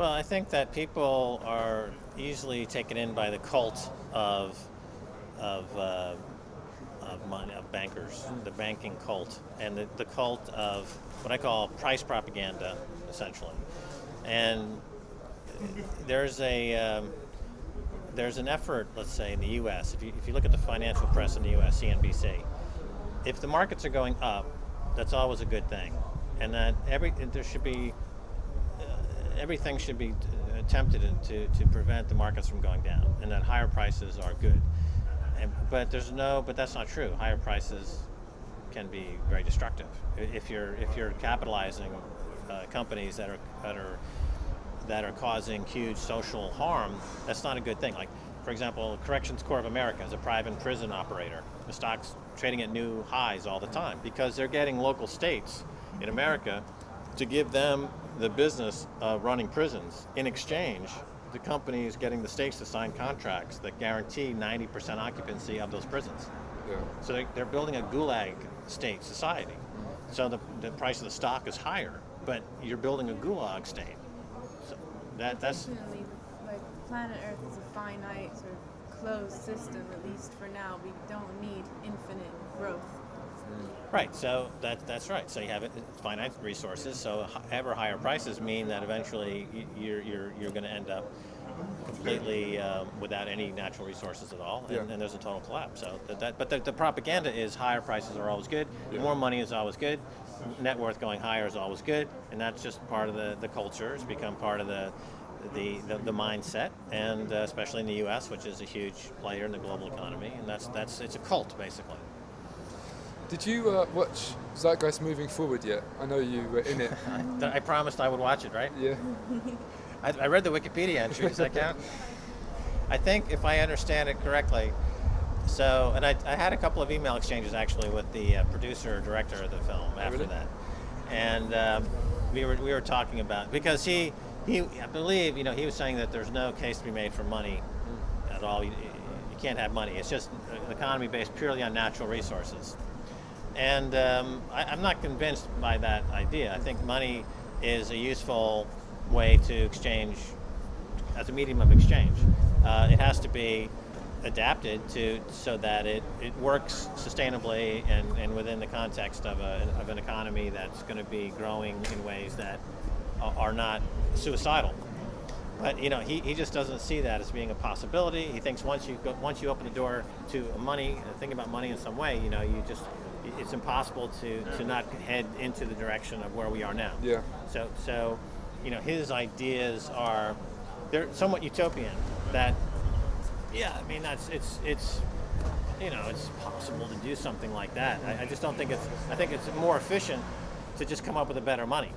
Well, I think that people are easily taken in by the cult of of uh, of money of bankers, the banking cult, and the, the cult of what I call price propaganda, essentially. And there's a um, there's an effort, let's say, in the U.S. If you if you look at the financial press in the U.S., CNBC, if the markets are going up, that's always a good thing, and that every there should be everything should be attempted to, to prevent the markets from going down, and that higher prices are good. And, but there's no, but that's not true. Higher prices can be very destructive if you're if you're capitalizing uh, companies that are that are that are causing huge social harm. That's not a good thing. Like, for example, Corrections Corps of America is a private prison operator. The stock's trading at new highs all the time because they're getting local states in America to give them the business of running prisons. In exchange, the company is getting the states to sign contracts that guarantee 90% occupancy of those prisons. Yeah. So they, they're building a gulag state society. So the, the price of the stock is higher, but you're building a gulag state. So that, that's Unfortunately, like planet Earth is a finite sort of closed system, at least for now. We don't need infinite growth. Right, so that, that's right. So you have finite resources, so ever higher prices mean that eventually you're, you're, you're going to end up completely um, without any natural resources at all, and, Yeah. and there's a total collapse. So that, that, but the, the propaganda is higher prices are always good, Yeah. more money is always good, net worth going higher is always good, and that's just part of the, the culture. It's become part of the the, the, the mindset, and uh, especially in the U.S., which is a huge player in the global economy, and that's that's it's a cult basically. Did you uh, watch Zeitgeist Moving Forward yet? I know you were in it. I, I promised I would watch it, right? yeah. I, I read the Wikipedia entry. Does that count? I think, if I understand it correctly, so, and I, I had a couple of email exchanges actually with the uh, producer or director of the film after really? that, and um, we were we were talking about because he he I believe you know he was saying that there's no case to be made for money at all. You, you can't have money. It's just an economy based purely on natural resources. And um, I, I'm not convinced by that idea. I think money is a useful way to exchange as a medium of exchange. Uh, it has to be adapted to so that it, it works sustainably and, and within the context of, a, of an economy that's going to be growing in ways that are not suicidal. But you know, he, he just doesn't see that as being a possibility. He thinks once you go, once you open the door to money, uh, think about money in some way, you know, you just it's impossible to, to not head into the direction of where we are now. Yeah. So so, you know, his ideas are they're somewhat utopian. That yeah, I mean that's it's it's you know it's possible to do something like that. I, I just don't think it's I think it's more efficient to just come up with a better money.